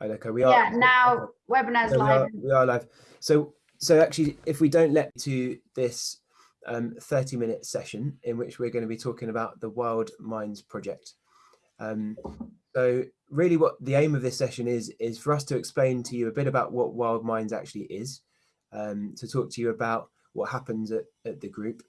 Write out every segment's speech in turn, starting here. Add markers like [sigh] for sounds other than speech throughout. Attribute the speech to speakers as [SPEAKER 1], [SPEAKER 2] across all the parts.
[SPEAKER 1] Okay, we are.
[SPEAKER 2] Yeah, [laughs] now webinar's
[SPEAKER 1] so we,
[SPEAKER 2] live.
[SPEAKER 1] are, we are live. So, so actually, if we don't let to this um, 30 minute session in which we're going to be talking about the Wild Minds project. Um, so really what the aim of this session is, is for us to explain to you a bit about what Wild Minds actually is, um, to talk to you about what happens at, at the group,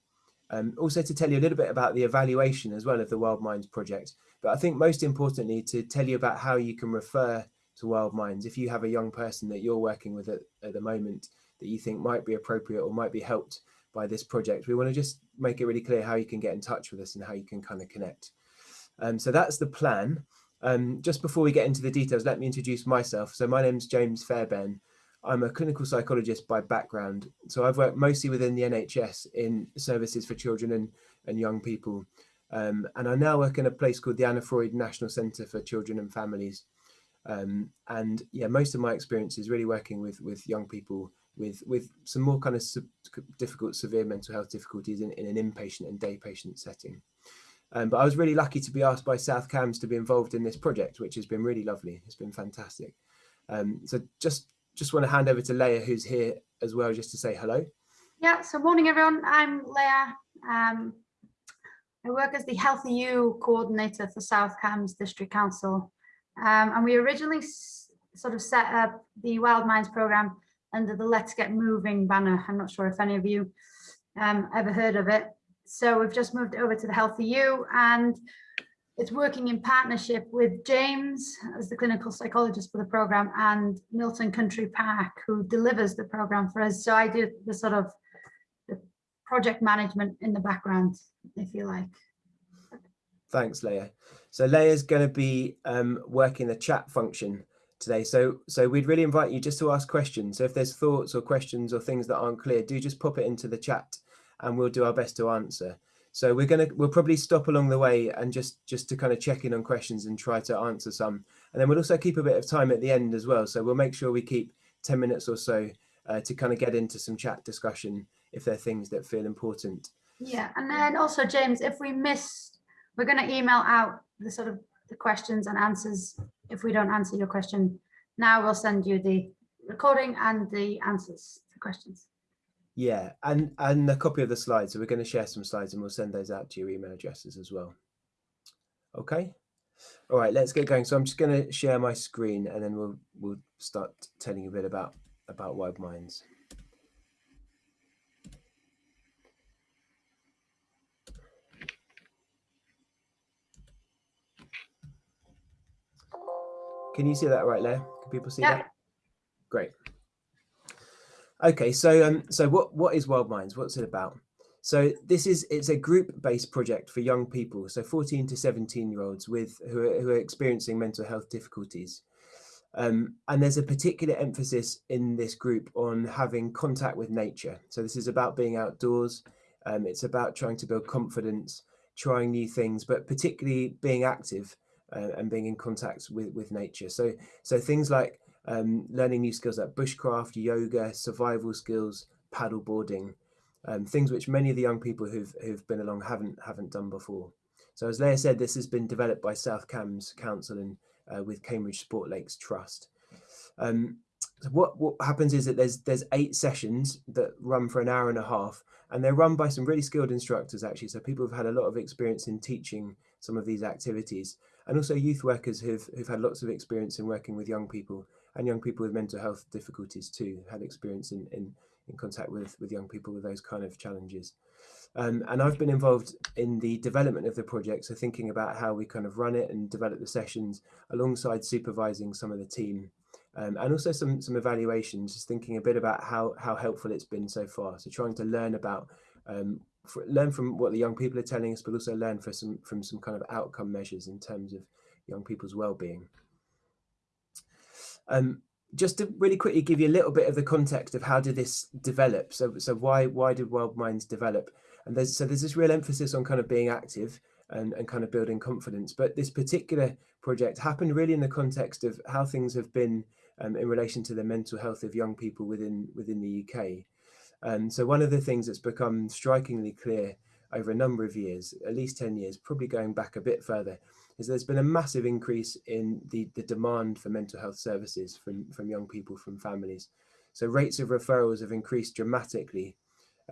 [SPEAKER 1] um, also to tell you a little bit about the evaluation as well of the Wild Minds project. But I think most importantly, to tell you about how you can refer to Wild Minds if you have a young person that you're working with at, at the moment that you think might be appropriate or might be helped by this project. We want to just make it really clear how you can get in touch with us and how you can kind of connect. Um, so that's the plan. Um, just before we get into the details, let me introduce myself. So my name's James Fairbairn. I'm a clinical psychologist by background. So I've worked mostly within the NHS in services for children and, and young people. Um, and I now work in a place called the Anna Freud National Centre for Children and Families. Um, and yeah, most of my experience is really working with, with young people with, with some more kind of difficult, severe mental health difficulties in, in an inpatient and day patient setting. Um, but I was really lucky to be asked by South Cambs to be involved in this project, which has been really lovely. It's been fantastic. Um, so just just want to hand over to Leah, who's here as well, just to say hello.
[SPEAKER 2] Yeah, so morning everyone. I'm Leah. Um, I work as the Healthy You coordinator for South Cambs District Council. Um, and we originally sort of set up the Wild Minds program under the Let's Get Moving banner. I'm not sure if any of you um, ever heard of it. So we've just moved over to the Healthy You and it's working in partnership with James as the clinical psychologist for the program and Milton Country Park who delivers the program for us. So I do the sort of the project management in the background, if you like.
[SPEAKER 1] Thanks, Leah. So Leah's going to be um, working the chat function today. So, so we'd really invite you just to ask questions. So if there's thoughts or questions or things that aren't clear, do just pop it into the chat and we'll do our best to answer. So we're going to, we'll probably stop along the way and just, just to kind of check in on questions and try to answer some. And then we'll also keep a bit of time at the end as well. So we'll make sure we keep 10 minutes or so uh, to kind of get into some chat discussion if there are things that feel important.
[SPEAKER 2] Yeah, and then also James, if we miss, we're going to email out the sort of the questions and answers if we don't answer your question. Now we'll send you the recording and the answers to questions.
[SPEAKER 1] Yeah, and, and a copy of the slides. So we're going to share some slides and we'll send those out to your email addresses as well. Okay. All right, let's get going. So I'm just going to share my screen and then we'll we'll start telling you a bit about about Wild Minds. Can you see that right there? Can people see yeah. that? Great. Okay, so um, so what what is Wild Minds? What's it about? So this is it's a group-based project for young people, so 14 to 17 year olds with who are, who are experiencing mental health difficulties. Um, and there's a particular emphasis in this group on having contact with nature. So this is about being outdoors. Um, it's about trying to build confidence, trying new things, but particularly being active uh, and being in contact with, with nature. So, so things like um, learning new skills like bushcraft, yoga, survival skills, paddle boarding, um, things which many of the young people who've, who've been along haven't, haven't done before. So as Leah said, this has been developed by South Cambs Council and uh, with Cambridge Sport Lakes Trust. Um, so what, what happens is that there's there's eight sessions that run for an hour and a half and they're run by some really skilled instructors actually so people have had a lot of experience in teaching some of these activities and also youth workers who've, who've had lots of experience in working with young people and young people with mental health difficulties too, had experience in, in, in contact with, with young people with those kind of challenges. Um, and I've been involved in the development of the project, so thinking about how we kind of run it and develop the sessions alongside supervising some of the team um, and also some some evaluations, just thinking a bit about how how helpful it's been so far. So trying to learn about um, for, learn from what the young people are telling us, but also learn for some from some kind of outcome measures in terms of young people's well-being. Um, just to really quickly give you a little bit of the context of how did this develop. So, so why why did Wild Minds develop? And there's so there's this real emphasis on kind of being active and, and kind of building confidence. But this particular project happened really in the context of how things have been um, in relation to the mental health of young people within within the UK. Um, so one of the things that's become strikingly clear over a number of years, at least 10 years, probably going back a bit further, is there's been a massive increase in the, the demand for mental health services from, from young people, from families. So rates of referrals have increased dramatically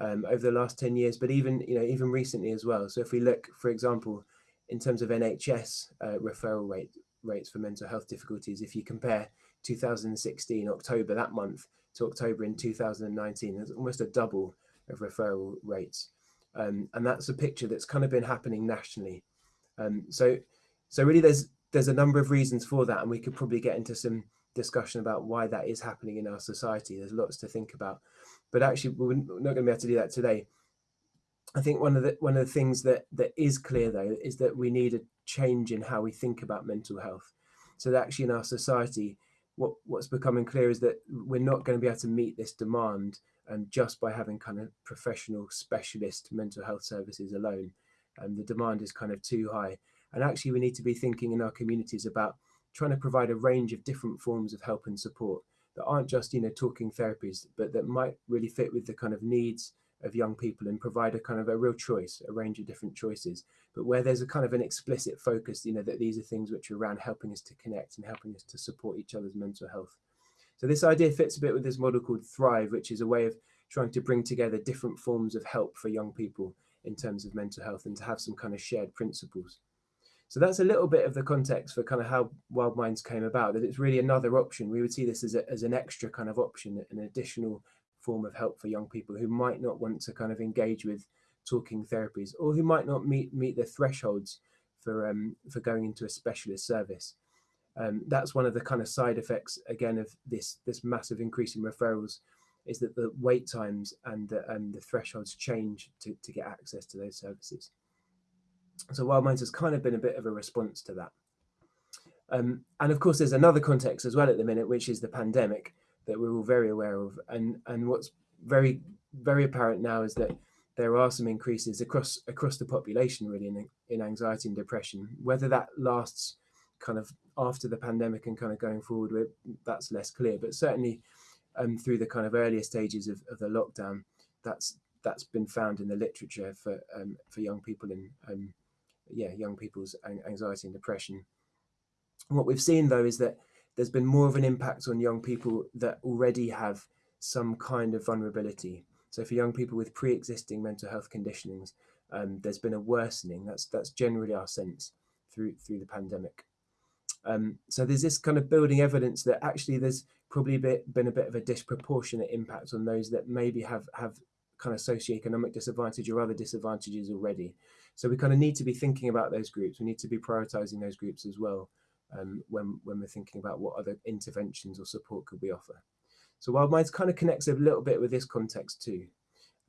[SPEAKER 1] um, over the last 10 years, but even, you know, even recently as well. So if we look, for example, in terms of NHS uh, referral rate, rates for mental health difficulties, if you compare 2016, October that month, to October in 2019, there's almost a double of referral rates. Um, and that's a picture that's kind of been happening nationally. Um, so, so really there's, there's a number of reasons for that, and we could probably get into some discussion about why that is happening in our society. There's lots to think about, but actually we're not going to be able to do that today. I think one of the one of the things that that is clear though is that we need a change in how we think about mental health. So that actually in our society, what what's becoming clear is that we're not going to be able to meet this demand um, just by having kind of professional specialist mental health services alone. And the demand is kind of too high. And actually we need to be thinking in our communities about trying to provide a range of different forms of help and support that aren't just, you know, talking therapies, but that might really fit with the kind of needs of young people and provide a kind of a real choice, a range of different choices, but where there's a kind of an explicit focus, you know, that these are things which are around helping us to connect and helping us to support each other's mental health. So this idea fits a bit with this model called Thrive, which is a way of trying to bring together different forms of help for young people in terms of mental health and to have some kind of shared principles. So that's a little bit of the context for kind of how Wild Minds came about, that it's really another option. We would see this as, a, as an extra kind of option, an additional form of help for young people who might not want to kind of engage with talking therapies or who might not meet meet the thresholds for um, for going into a specialist service. Um, that's one of the kind of side effects again of this this massive increase in referrals is that the wait times and the, and the thresholds change to, to get access to those services. So Wild Minds has kind of been a bit of a response to that. Um, and of course, there's another context as well at the minute, which is the pandemic that we're all very aware of. And, and what's very, very apparent now is that there are some increases across across the population really in, in anxiety and depression. Whether that lasts kind of after the pandemic and kind of going forward, that's less clear. But certainly um, through the kind of earlier stages of, of the lockdown, that's that's been found in the literature for um, for young people and um, yeah, young people's anxiety and depression. what we've seen though is that there's been more of an impact on young people that already have some kind of vulnerability. So for young people with pre-existing mental health conditionings, um, there's been a worsening. That's that's generally our sense through through the pandemic. Um, so there's this kind of building evidence that actually there's probably bit, been a bit of a disproportionate impact on those that maybe have have kind of socioeconomic disadvantage or other disadvantages already. So we kind of need to be thinking about those groups. We need to be prioritizing those groups as well um, when, when we're thinking about what other interventions or support could we offer. So Wild Minds kind of connects a little bit with this context too.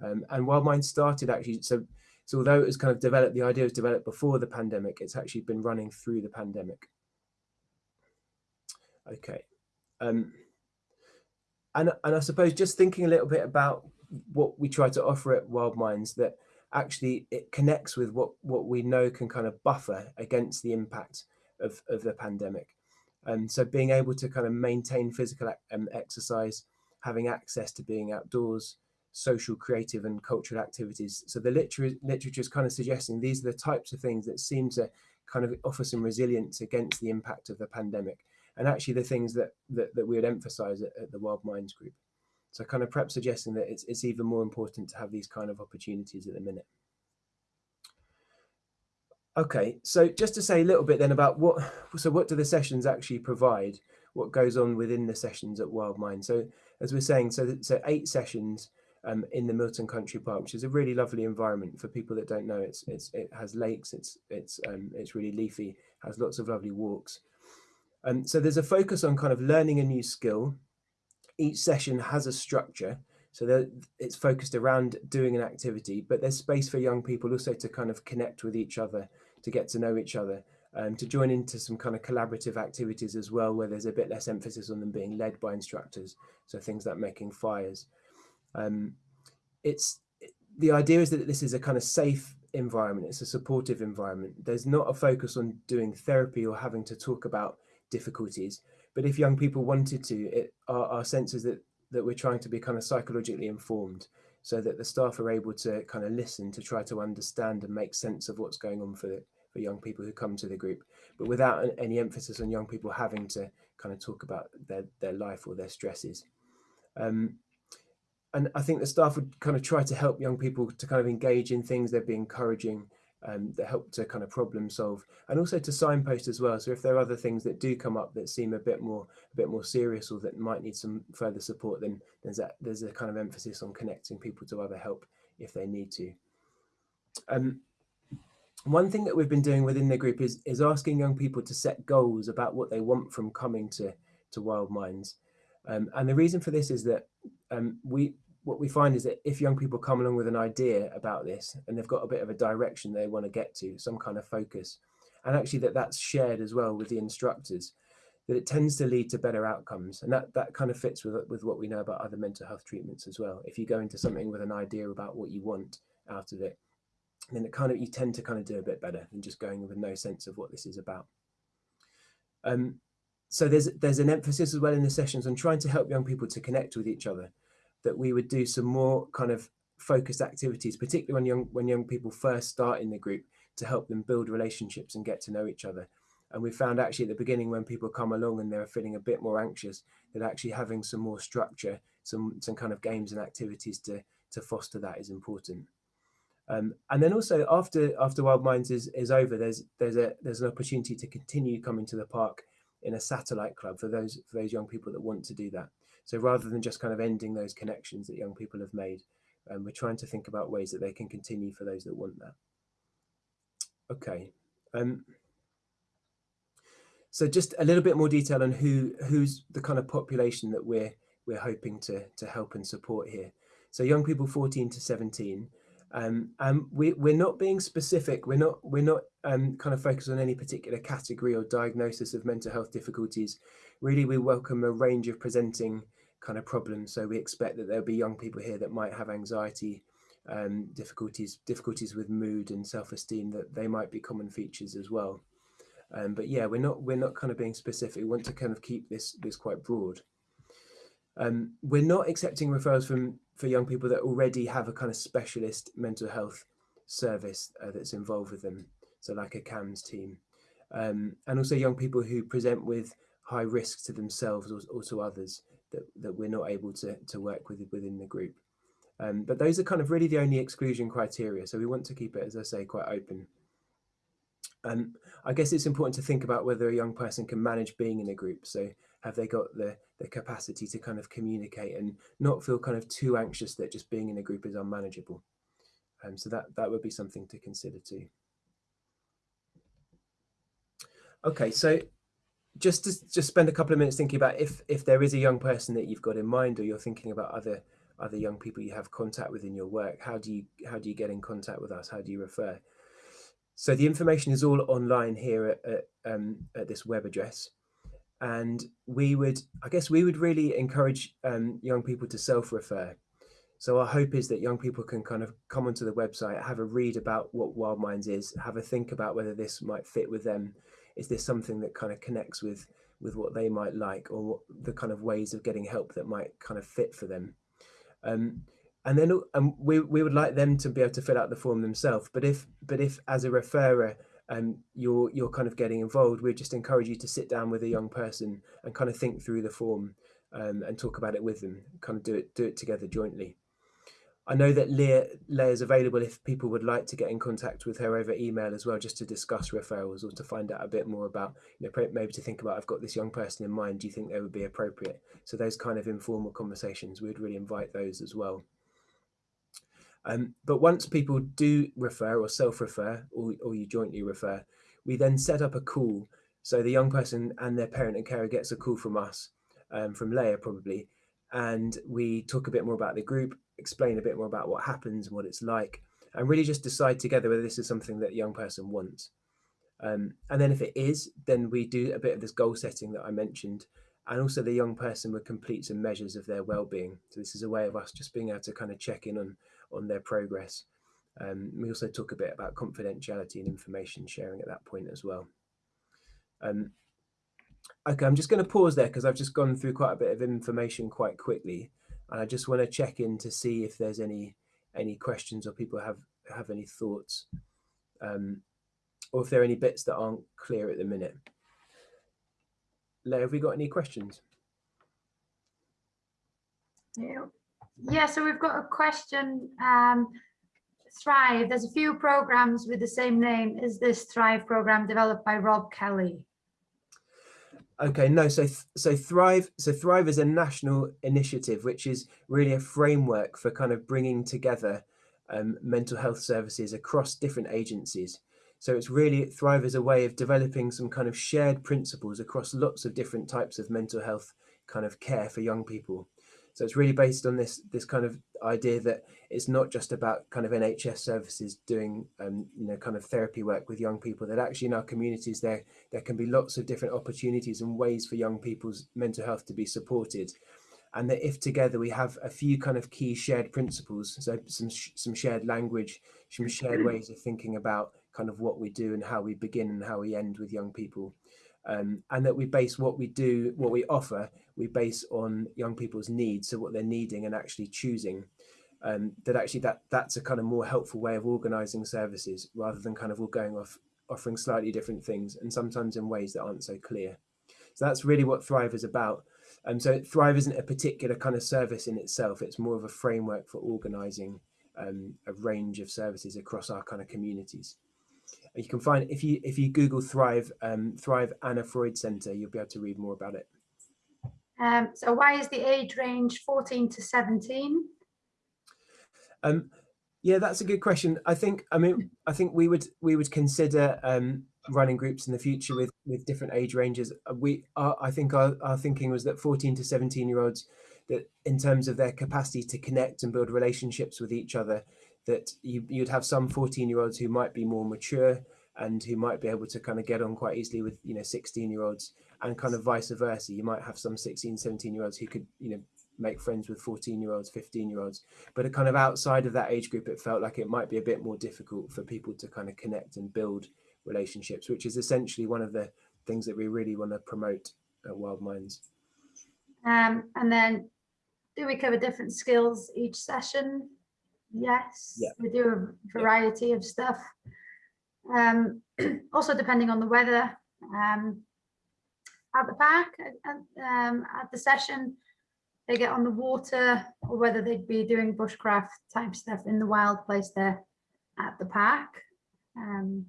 [SPEAKER 1] Um, and Wild Minds started actually, so, so although it was kind of developed, the idea was developed before the pandemic, it's actually been running through the pandemic. Okay. Um, and, and I suppose just thinking a little bit about what we try to offer at Wild Minds that actually it connects with what, what we know can kind of buffer against the impact of, of the pandemic. And so being able to kind of maintain physical um, exercise, having access to being outdoors, social, creative and cultural activities. So the literature, literature is kind of suggesting these are the types of things that seem to kind of offer some resilience against the impact of the pandemic. And actually the things that, that, that we would emphasize at, at the Wild Minds group. So kind of perhaps suggesting that it's, it's even more important to have these kind of opportunities at the minute. Okay, so just to say a little bit then about what, so what do the sessions actually provide? What goes on within the sessions at Wild Mind? So as we're saying, so, so eight sessions um, in the Milton Country Park, which is a really lovely environment for people that don't know. It's, it's it has lakes, it's it's um, it's really leafy, has lots of lovely walks. Um, so there's a focus on kind of learning a new skill. Each session has a structure, so it's focused around doing an activity, but there's space for young people also to kind of connect with each other to get to know each other, um, to join into some kind of collaborative activities as well, where there's a bit less emphasis on them being led by instructors. So things like making fires. Um, it's the idea is that this is a kind of safe environment. It's a supportive environment. There's not a focus on doing therapy or having to talk about difficulties. But if young people wanted to, it, our, our sense is that, that we're trying to be kind of psychologically informed so that the staff are able to kind of listen to try to understand and make sense of what's going on for for young people who come to the group, but without any emphasis on young people having to kind of talk about their, their life or their stresses. Um, and I think the staff would kind of try to help young people to kind of engage in things. They'd be encouraging um, that help to kind of problem solve and also to signpost as well. So if there are other things that do come up that seem a bit more a bit more serious or that might need some further support, then there's there's a kind of emphasis on connecting people to other help if they need to. Um, one thing that we've been doing within the group is is asking young people to set goals about what they want from coming to to Wild Minds. Um, and the reason for this is that um, we what we find is that if young people come along with an idea about this and they've got a bit of a direction they want to get to, some kind of focus, and actually that that's shared as well with the instructors, that it tends to lead to better outcomes. And that, that kind of fits with, with what we know about other mental health treatments as well. If you go into something with an idea about what you want out of it, then it kind of, you tend to kind of do a bit better than just going with no sense of what this is about. Um, so there's there's an emphasis as well in the sessions on trying to help young people to connect with each other that we would do some more kind of focused activities, particularly when young when young people first start in the group, to help them build relationships and get to know each other. And we found actually at the beginning when people come along and they're feeling a bit more anxious, that actually having some more structure, some some kind of games and activities to to foster that is important. Um, and then also after after Wild Minds is is over, there's there's a there's an opportunity to continue coming to the park in a satellite club for those for those young people that want to do that. So rather than just kind of ending those connections that young people have made, um, we're trying to think about ways that they can continue for those that want that. Okay. Um, so just a little bit more detail on who who's the kind of population that we're we're hoping to to help and support here. So young people 14 to 17. Um, and we, we're not being specific. We're not we're not um, kind of focused on any particular category or diagnosis of mental health difficulties. Really, we welcome a range of presenting kind of problems. So we expect that there'll be young people here that might have anxiety, um, difficulties, difficulties with mood and self-esteem. That they might be common features as well. Um, but yeah, we're not we're not kind of being specific. We want to kind of keep this this quite broad. Um, we're not accepting referrals from for young people that already have a kind of specialist mental health service uh, that's involved with them. So like a CAMHS team, um, and also young people who present with high risks to themselves or, or to others that, that we're not able to, to work with within the group. Um, but those are kind of really the only exclusion criteria. So we want to keep it, as I say, quite open. Um, I guess it's important to think about whether a young person can manage being in a group. So have they got the, the capacity to kind of communicate and not feel kind of too anxious that just being in a group is unmanageable. Um, so that, that would be something to consider too. Okay, so just to just spend a couple of minutes thinking about if if there is a young person that you've got in mind or you're thinking about other other young people you have contact with in your work how do you how do you get in contact with us how do you refer so the information is all online here at, at, um, at this web address and we would i guess we would really encourage um, young people to self-refer. So our hope is that young people can kind of come onto the website have a read about what wild minds is have a think about whether this might fit with them. Is this something that kind of connects with with what they might like or what, the kind of ways of getting help that might kind of fit for them? Um, and then um, we, we would like them to be able to fill out the form themselves. But if but if as a referrer um, you're you're kind of getting involved we just encourage you to sit down with a young person and kind of think through the form um, and talk about it with them kind of do it do it together jointly I know that Leah, Leah is available if people would like to get in contact with her over email as well, just to discuss referrals or to find out a bit more about, you know, maybe to think about, I've got this young person in mind, do you think they would be appropriate? So those kind of informal conversations, we'd really invite those as well. Um, but once people do refer or self-refer, or, or you jointly refer, we then set up a call. So the young person and their parent and carer gets a call from us, um, from Leah probably, and we talk a bit more about the group, explain a bit more about what happens and what it's like, and really just decide together whether this is something that young person wants. Um, and then if it is, then we do a bit of this goal setting that I mentioned, and also the young person would complete some measures of their well-being. So this is a way of us just being able to kind of check in on on their progress. Um, we also talk a bit about confidentiality and information sharing at that point as well. Um, Okay, I'm just going to pause there because I've just gone through quite a bit of information quite quickly. And I just want to check in to see if there's any any questions or people have have any thoughts. Um, or if there are any bits that aren't clear at the minute. Leah, have we got any questions?
[SPEAKER 2] Yeah, yeah so we've got a question. Um, Thrive, there's a few programs with the same name. Is this Thrive program developed by Rob Kelly?
[SPEAKER 1] Okay, no, so so Thrive, so Thrive is a national initiative, which is really a framework for kind of bringing together um, mental health services across different agencies. So it's really Thrive is a way of developing some kind of shared principles across lots of different types of mental health kind of care for young people. So it's really based on this this kind of idea that it's not just about kind of NHS services doing um, you know kind of therapy work with young people. That actually in our communities there there can be lots of different opportunities and ways for young people's mental health to be supported, and that if together we have a few kind of key shared principles, so some some shared language, some shared ways of thinking about kind of what we do and how we begin and how we end with young people, um, and that we base what we do, what we offer, we base on young people's needs, so what they're needing and actually choosing. Um, that actually that that's a kind of more helpful way of organizing services rather than kind of all going off offering slightly different things and sometimes in ways that aren't so clear. So that's really what Thrive is about. And um, so Thrive isn't a particular kind of service in itself. It's more of a framework for organizing um, a range of services across our kind of communities you can find if you if you Google Thrive um, Thrive Anna Freud Center, you'll be able to read more about it.
[SPEAKER 2] Um, so why is the age range 14 to 17?
[SPEAKER 1] Um, yeah, that's a good question. I think I mean I think we would we would consider um, running groups in the future with with different age ranges. Uh, we are, I think our, our thinking was that 14 to 17 year olds that in terms of their capacity to connect and build relationships with each other that you, you'd have some 14 year olds who might be more mature and who might be able to kind of get on quite easily with you know 16 year olds and kind of vice versa you might have some 16 17 year olds who could you know make friends with 14 year olds 15 year olds but kind of outside of that age group it felt like it might be a bit more difficult for people to kind of connect and build relationships which is essentially one of the things that we really want to promote at wild minds
[SPEAKER 2] um, and then do we cover different skills each session Yes,
[SPEAKER 1] Yeah.
[SPEAKER 2] we do a variety of stuff. Um, [clears throat] also depending on the weather. Um, at the park, at, um, at the session, they get on the water or whether they'd be doing bushcraft type stuff in the wild place there at the park. Um,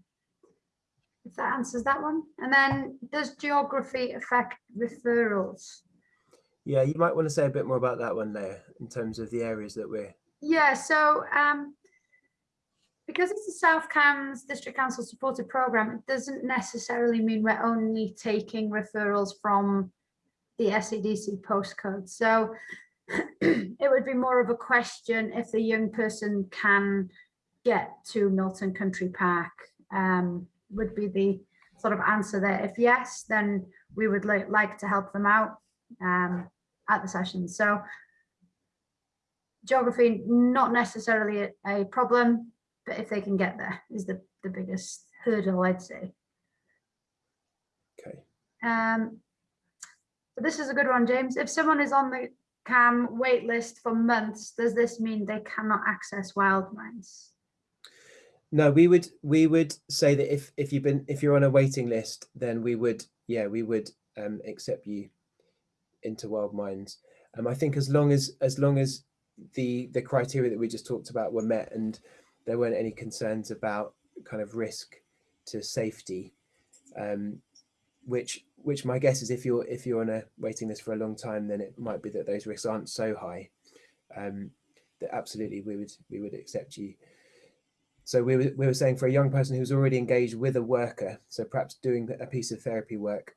[SPEAKER 2] if that answers that one. And then does geography affect referrals?
[SPEAKER 1] yeah you might want to say a bit more about that one there in terms of the areas that we're
[SPEAKER 2] yeah, so um, because it's a South Cambs District Council supported program, it doesn't necessarily mean we're only taking referrals from the SCDC postcode. So [clears throat] it would be more of a question if the young person can get to Milton Country Park um, would be the sort of answer there. If yes, then we would li like to help them out um, at the session. So geography not necessarily a, a, problem but if they can get there is the the biggest hurdle i'd say.
[SPEAKER 1] Okay.
[SPEAKER 2] Um so this is a good one james. If someone is on the CAMHS wait list for months does this mean they cannot access wild minds
[SPEAKER 1] no we would we would say that if if you've been if you're on a waiting list then we would yeah we would um accept you into wild minds. Um i think as long as as long as the the criteria that we just talked about were met and there weren't any concerns about kind of risk to safety um, which which my guess is if you're if you're on a waiting list for a long time then it might be that those risks aren't so high um, that absolutely we would we would accept you. So we were, we were saying for a young person who's already engaged with a worker so perhaps doing a piece of therapy work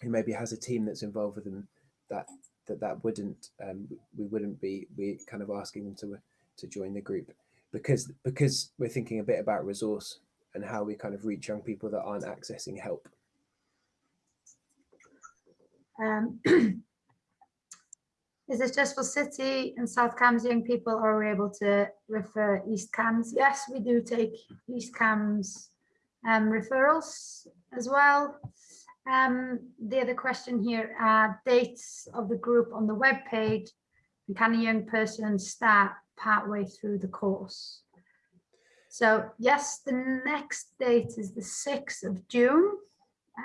[SPEAKER 1] who maybe has a team that's involved with them that that that wouldn't um, we wouldn't be we kind of asking them to to join the group because because we're thinking a bit about resource and how we kind of reach young people that aren't accessing help.
[SPEAKER 2] Um, [clears throat] is this just for City and South Cambs young people or are we able to refer East Cambs? Yes, we do take East Cambs um, referrals as well. Um, the other question here are dates of the group on the web page. Can a young person start partway through the course? So yes, the next date is the 6th of June.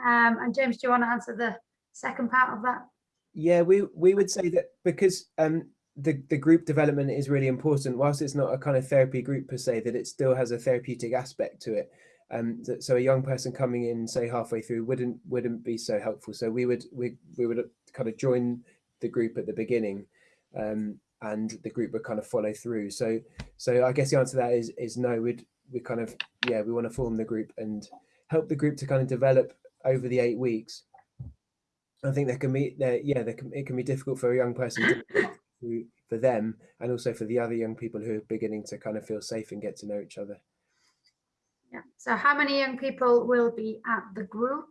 [SPEAKER 2] Um, and James, do you want to answer the second part of that?
[SPEAKER 1] Yeah, we, we would say that because um, the, the group development is really important, whilst it's not a kind of therapy group per se, that it still has a therapeutic aspect to it. Um, so a young person coming in, say halfway through, wouldn't wouldn't be so helpful. So we would we we would kind of join the group at the beginning, um, and the group would kind of follow through. So so I guess the answer to that is is no. We'd we kind of yeah we want to form the group and help the group to kind of develop over the eight weeks. I think there can be there yeah there can it can be difficult for a young person to, [coughs] for them and also for the other young people who are beginning to kind of feel safe and get to know each other.
[SPEAKER 2] Yeah. So how many young people will be at the group?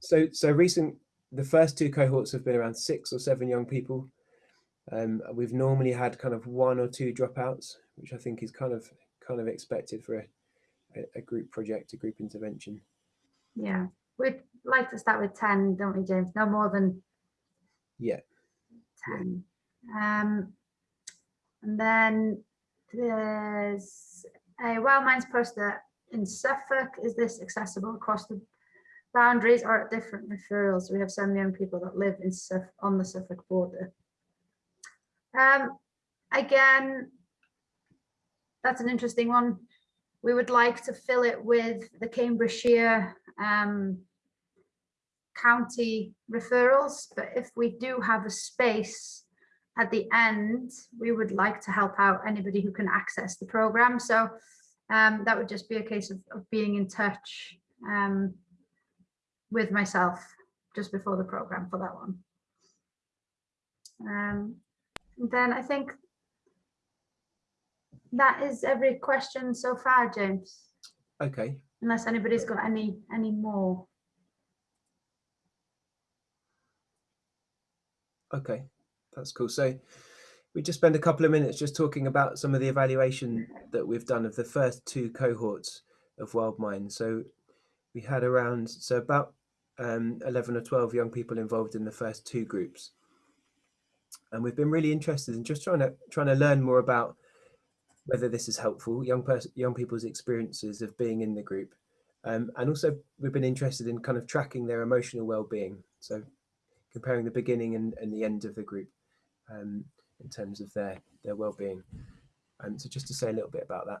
[SPEAKER 1] So, so recent, the first two cohorts have been around six or seven young people. Um, we've normally had kind of one or two dropouts, which I think is kind of kind of expected for a, a group project, a group intervention.
[SPEAKER 2] Yeah, we'd like to start with 10, don't we, James? No more than
[SPEAKER 1] yeah
[SPEAKER 2] 10. Yeah. Um, and then there's a Wild Minds poster in Suffolk. Is this accessible across the boundaries are at different referrals? We have some young people that live in Suf on the Suffolk border. Um, again, that's an interesting one. We would like to fill it with the Cambridgeshire um, county referrals, but if we do have a space at the end, we would like to help out anybody who can access the program. So um, that would just be a case of, of being in touch um, with myself just before the program for that one. Um, then I think that is every question so far, James.
[SPEAKER 1] Okay.
[SPEAKER 2] Unless anybody's got any any more.
[SPEAKER 1] Okay that's cool. So we just spend a couple of minutes just talking about some of the evaluation that we've done of the first two cohorts of Wild Minds. So we had around, so about um, 11 or 12 young people involved in the first two groups. And we've been really interested in just trying to trying to learn more about whether this is helpful, young person, young people's experiences of being in the group. Um, and also we've been interested in kind of tracking their emotional well-being. So comparing the beginning and, and the end of the group um, in terms of their their well-being. And so just to say a little bit about that.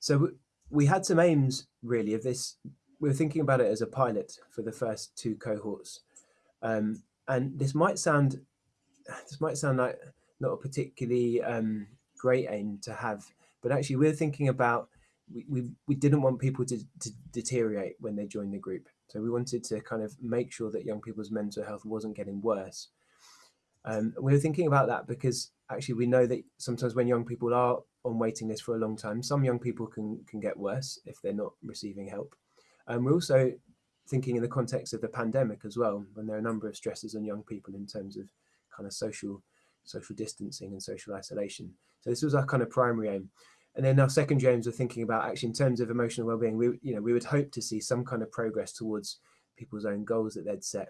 [SPEAKER 1] So we had some aims really of this. We were thinking about it as a pilot for the first two cohorts. Um, and this might sound, this might sound like not a particularly um, great aim to have, but actually we're thinking about we, we, we didn't want people to, to deteriorate when they joined the group. So we wanted to kind of make sure that young people's mental health wasn't getting worse. Um, we were thinking about that because actually we know that sometimes when young people are on waiting list for a long time, some young people can, can get worse if they're not receiving help. And um, we're also thinking in the context of the pandemic as well, when there are a number of stresses on young people in terms of kind of social social distancing and social isolation. So this was our kind of primary aim. And then our second aims are thinking about actually in terms of emotional well-being, we you know we would hope to see some kind of progress towards people's own goals that they'd set,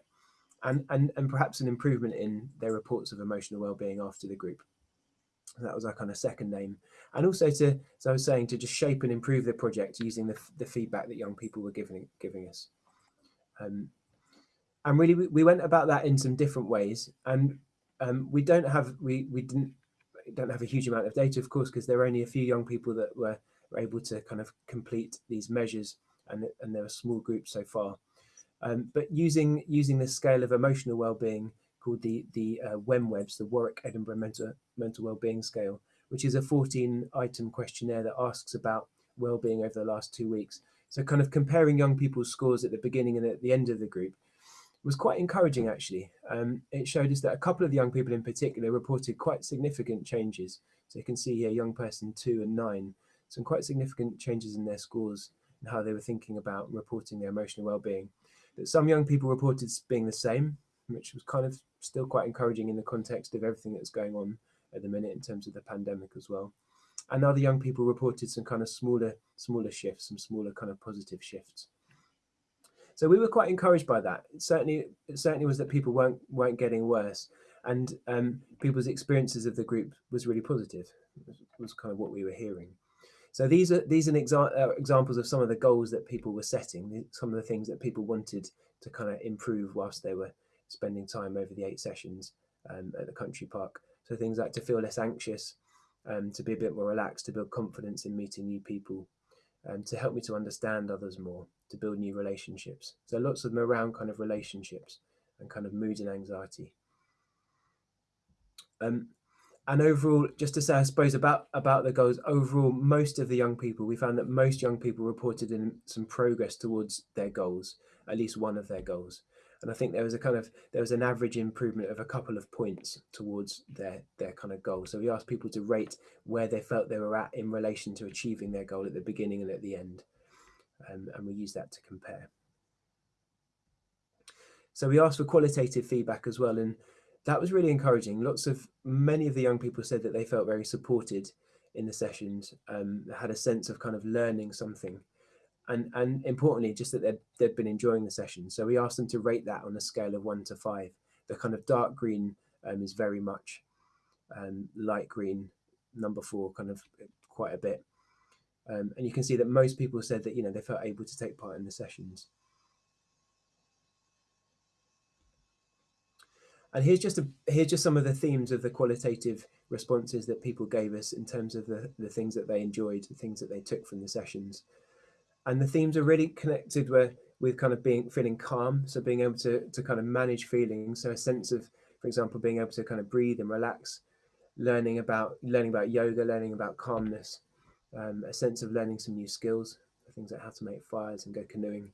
[SPEAKER 1] and and and perhaps an improvement in their reports of emotional well-being after the group. That was our kind of second aim, and also to as I was saying to just shape and improve the project using the the feedback that young people were giving giving us. Um, and really, we, we went about that in some different ways, and um, we don't have we we didn't don't have a huge amount of data, of course, because there are only a few young people that were, were able to kind of complete these measures, and and there are small groups so far. Um, but using using this scale of emotional well-being called the the uh, WEMWBS, the Warwick Edinburgh Mental Mental Wellbeing Scale, which is a 14-item questionnaire that asks about well-being over the last two weeks. So kind of comparing young people's scores at the beginning and at the end of the group was quite encouraging actually. Um, it showed us that a couple of the young people in particular reported quite significant changes. So you can see here young person two and nine, some quite significant changes in their scores and how they were thinking about reporting their emotional well-being. But some young people reported being the same, which was kind of still quite encouraging in the context of everything that's going on at the minute in terms of the pandemic as well. And other young people reported some kind of smaller, smaller shifts, some smaller kind of positive shifts. So we were quite encouraged by that. It certainly, it certainly was that people weren't weren't getting worse, and um, people's experiences of the group was really positive. Was, kind of what we were hearing. So these are these are exa uh, examples of some of the goals that people were setting, some of the things that people wanted to kind of improve whilst they were spending time over the eight sessions um, at the country park. So things like to feel less anxious, um, to be a bit more relaxed, to build confidence in meeting new people, um, to help me to understand others more, to build new relationships. So lots of them around kind of relationships and kind of mood and anxiety. Um, and overall, just to say, I suppose about about the goals, overall, most of the young people, we found that most young people reported in some progress towards their goals, at least one of their goals. And I think there was a kind of there was an average improvement of a couple of points towards their their kind of goal. So we asked people to rate where they felt they were at in relation to achieving their goal at the beginning and at the end, um, and we used that to compare. So we asked for qualitative feedback as well, and that was really encouraging. Lots of many of the young people said that they felt very supported in the sessions, um, had a sense of kind of learning something. And, and importantly, just that they'd, they'd been enjoying the session. So we asked them to rate that on a scale of one to five. The kind of dark green um, is very much um, light green, number four, kind of quite a bit. Um, and you can see that most people said that, you know, they felt able to take part in the sessions. And here's just a, here's just some of the themes of the qualitative responses that people gave us in terms of the, the things that they enjoyed, the things that they took from the sessions. And the themes are really connected with, kind of being feeling calm. So being able to, to kind of manage feelings. So a sense of, for example, being able to kind of breathe and relax, learning about learning about yoga, learning about calmness, um, a sense of learning some new skills, things like how to make fires and go canoeing,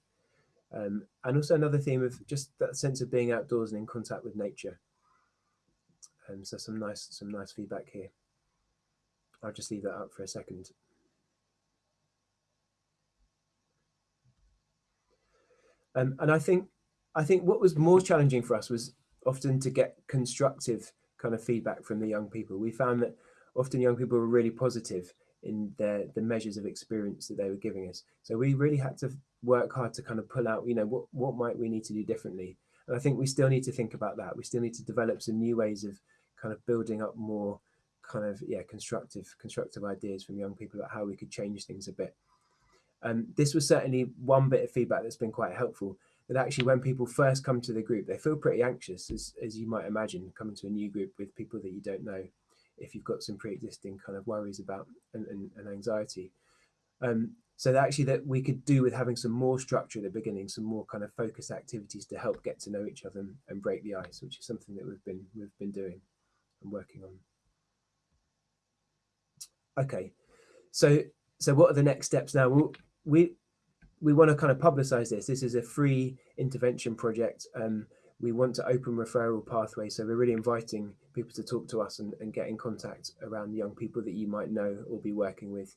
[SPEAKER 1] um, and also another theme of just that sense of being outdoors and in contact with nature. Um, so some nice, some nice feedback here. I'll just leave that up for a second. Um, and I think, I think what was more challenging for us was often to get constructive kind of feedback from the young people. We found that often young people were really positive in their the measures of experience that they were giving us. So we really had to work hard to kind of pull out, you know, what, what might we need to do differently? And I think we still need to think about that. We still need to develop some new ways of kind of building up more kind of, yeah, constructive, constructive ideas from young people about how we could change things a bit. Um, this was certainly one bit of feedback that's been quite helpful that actually when people first come to the group, they feel pretty anxious, as, as you might imagine, coming to a new group with people that you don't know, if you've got some pre-existing kind of worries about and, and, and anxiety. Um, so that actually that we could do with having some more structure at the beginning, some more kind of focused activities to help get to know each other and, and break the ice, which is something that we've been we've been doing and working on. Okay, so so what are the next steps now? Well, we we want to kind of publicize this. This is a free intervention project. Um, we want to open referral pathways. So we're really inviting people to talk to us and, and get in contact around young people that you might know or be working with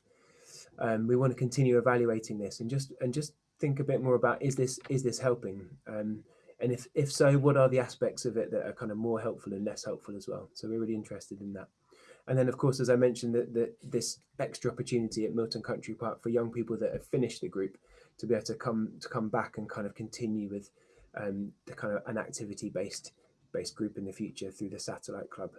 [SPEAKER 1] um, we want to continue evaluating this and just and just think a bit more about is this is this helping um, and if if so what are the aspects of it that are kind of more helpful and less helpful as well so we're really interested in that and then of course as i mentioned that this extra opportunity at milton country park for young people that have finished the group to be able to come to come back and kind of continue with um, the kind of an activity based based group in the future through the satellite club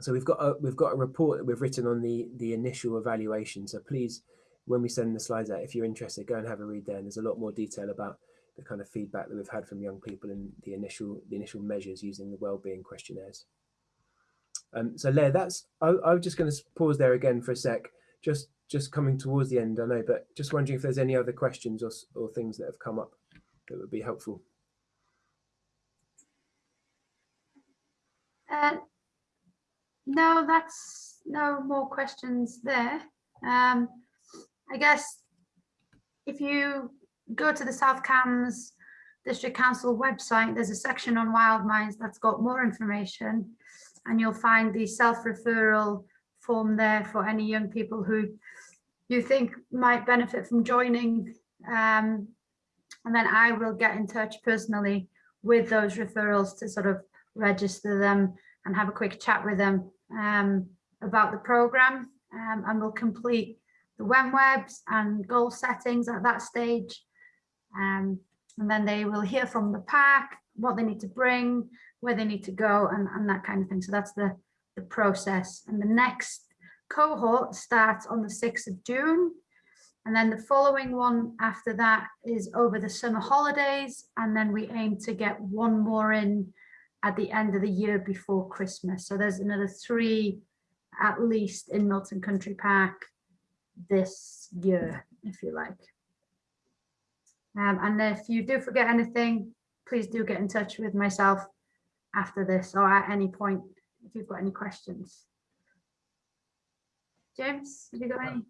[SPEAKER 1] so we've got a, we've got a report that we've written on the the initial evaluation. So please, when we send the slides out, if you're interested, go and have a read there. And there's a lot more detail about the kind of feedback that we've had from young people and the initial the initial measures using the well-being questionnaires. Um, so Leah, that's I, I'm just going to pause there again for a sec. Just just coming towards the end, I know, but just wondering if there's any other questions or, or things that have come up that would be helpful.
[SPEAKER 2] Uh, no, that's no more questions there. Um, I guess if you go to the South Cambs District Council website, there's a section on wild minds that's got more information and you'll find the self-referral form there for any young people who you think might benefit from joining. Um, and then I will get in touch personally with those referrals to sort of register them and have a quick chat with them um, about the program um, and we'll complete the WEMWBS and goal settings at that stage. Um, and then they will hear from the pack what they need to bring, where they need to go and, and that kind of thing. So that's the, the process. And the next cohort starts on the 6th of June. And then the following one after that is over the summer holidays. And then we aim to get one more in at the end of the year before Christmas. So there's another three at least in Milton Country Park this year, if you like. Um, and if you do forget anything, please do get in touch with myself after this or at any point if you've got any questions. James, have you got any?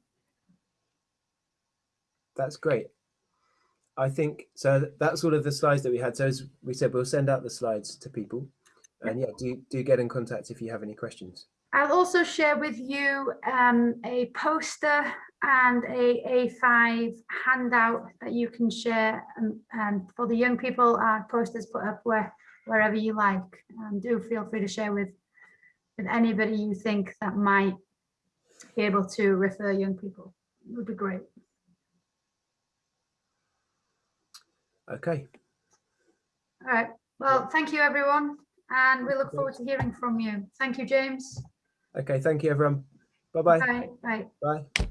[SPEAKER 1] That's great. I think so. That's all of the slides that we had. So as we said, we'll send out the slides to people. And yeah, do do get in contact if you have any questions.
[SPEAKER 2] I'll also share with you um, a poster and a A5 handout that you can share um, um, for the young people. Our posters put up where wherever you like. Um, do feel free to share with with anybody you think that might be able to refer young people. It would be great.
[SPEAKER 1] Okay.
[SPEAKER 2] All right. Well, thank you, everyone. And we look forward to hearing from you. Thank you, James.
[SPEAKER 1] Okay. Thank you, everyone. Bye-bye.
[SPEAKER 2] Bye. Bye.
[SPEAKER 1] Bye.